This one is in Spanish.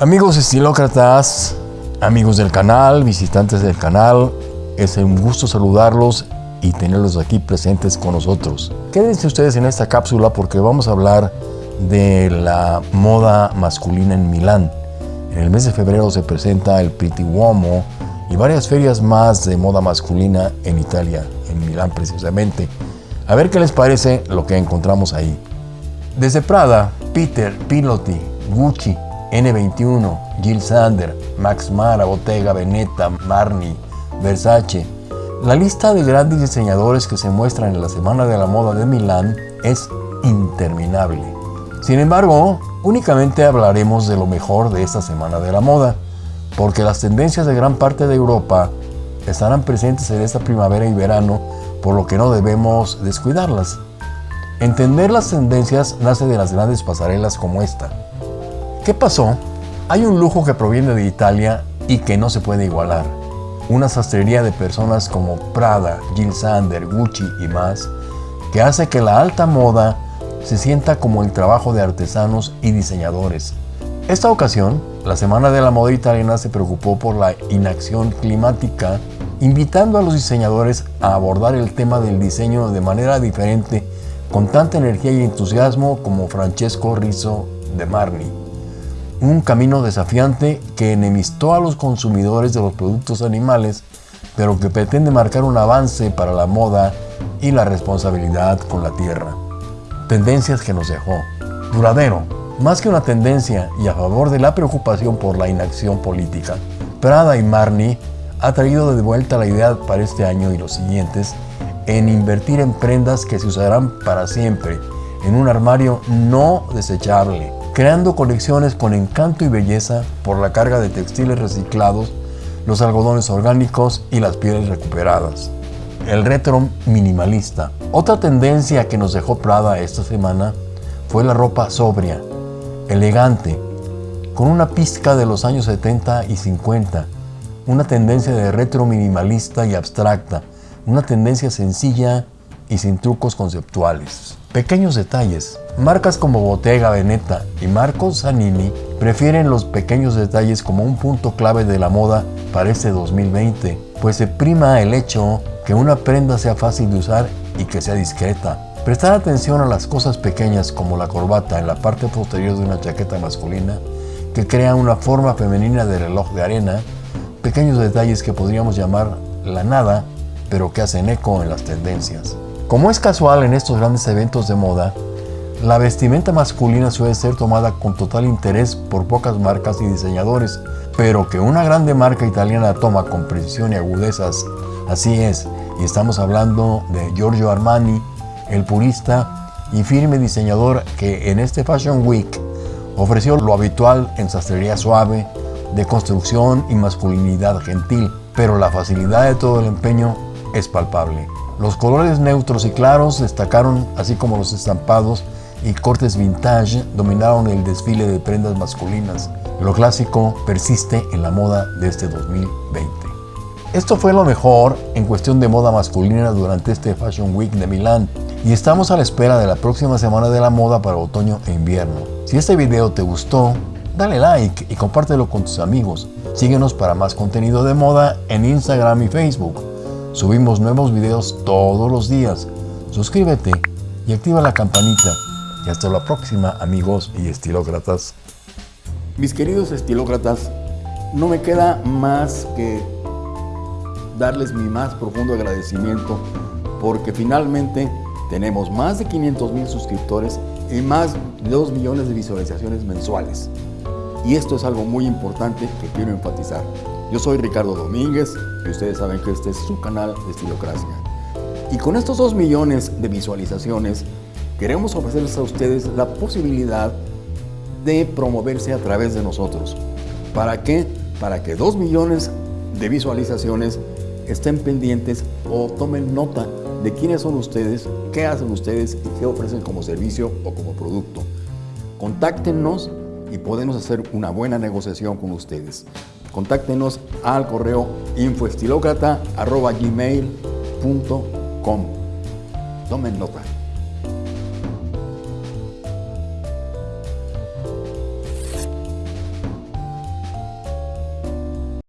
Amigos estilócratas, amigos del canal, visitantes del canal, es un gusto saludarlos y tenerlos aquí presentes con nosotros. Quédense ustedes en esta cápsula porque vamos a hablar de la moda masculina en Milán. En el mes de febrero se presenta el Pitti Uomo y varias ferias más de moda masculina en Italia, en Milán precisamente. A ver qué les parece lo que encontramos ahí. Desde Prada, Peter, Pilotti, Gucci, N21, Jill Sander, Max Mara, Bottega Veneta, Marni, Versace. La lista de grandes diseñadores que se muestran en la Semana de la Moda de Milán es interminable. Sin embargo, únicamente hablaremos de lo mejor de esta Semana de la Moda, porque las tendencias de gran parte de Europa estarán presentes en esta primavera y verano, por lo que no debemos descuidarlas. Entender las tendencias nace de las grandes pasarelas como esta. ¿Qué pasó? Hay un lujo que proviene de Italia y que no se puede igualar. Una sastrería de personas como Prada, Jill Sander, Gucci y más, que hace que la alta moda se sienta como el trabajo de artesanos y diseñadores. Esta ocasión, la Semana de la Moda Italiana se preocupó por la inacción climática, invitando a los diseñadores a abordar el tema del diseño de manera diferente, con tanta energía y entusiasmo como Francesco Rizzo de Marni un camino desafiante que enemistó a los consumidores de los productos animales, pero que pretende marcar un avance para la moda y la responsabilidad con la tierra. Tendencias que nos dejó. Duradero. Más que una tendencia y a favor de la preocupación por la inacción política, Prada y Marni ha traído de vuelta la idea para este año y los siguientes en invertir en prendas que se usarán para siempre, en un armario no desechable, creando colecciones con encanto y belleza por la carga de textiles reciclados, los algodones orgánicos y las pieles recuperadas. El retro minimalista. Otra tendencia que nos dejó Prada esta semana fue la ropa sobria, elegante, con una pizca de los años 70 y 50, una tendencia de retro minimalista y abstracta, una tendencia sencilla y sin trucos conceptuales. Pequeños detalles. Marcas como Bottega Veneta y Marco Zanini prefieren los pequeños detalles como un punto clave de la moda para este 2020, pues se prima el hecho que una prenda sea fácil de usar y que sea discreta. Prestar atención a las cosas pequeñas como la corbata en la parte posterior de una chaqueta masculina que crea una forma femenina de reloj de arena, pequeños detalles que podríamos llamar la nada, pero que hacen eco en las tendencias. Como es casual en estos grandes eventos de moda, la vestimenta masculina suele ser tomada con total interés por pocas marcas y diseñadores, pero que una grande marca italiana toma con precisión y agudezas, así es, y estamos hablando de Giorgio Armani, el purista y firme diseñador que en este Fashion Week ofreció lo habitual en sastrería suave, de construcción y masculinidad gentil, pero la facilidad de todo el empeño es palpable. Los colores neutros y claros destacaron, así como los estampados y cortes vintage dominaron el desfile de prendas masculinas. Lo clásico persiste en la moda de este 2020. Esto fue lo mejor en cuestión de moda masculina durante este Fashion Week de Milán y estamos a la espera de la próxima semana de la moda para otoño e invierno. Si este video te gustó, dale like y compártelo con tus amigos. Síguenos para más contenido de moda en Instagram y Facebook. Subimos nuevos videos todos los días. Suscríbete y activa la campanita. Y hasta la próxima, amigos y estilócratas. Mis queridos estilócratas, no me queda más que darles mi más profundo agradecimiento porque finalmente tenemos más de 500 mil suscriptores y más de 2 millones de visualizaciones mensuales. Y esto es algo muy importante que quiero enfatizar. Yo soy Ricardo Domínguez y ustedes saben que este es su canal de Estilocracia. Y con estos 2 millones de visualizaciones, queremos ofrecerles a ustedes la posibilidad de promoverse a través de nosotros. ¿Para qué? Para que 2 millones de visualizaciones estén pendientes o tomen nota de quiénes son ustedes, qué hacen ustedes y qué ofrecen como servicio o como producto. Contáctenos y podemos hacer una buena negociación con ustedes. Contáctenos al correo infoestilocrata.gmail.com Tomen nota.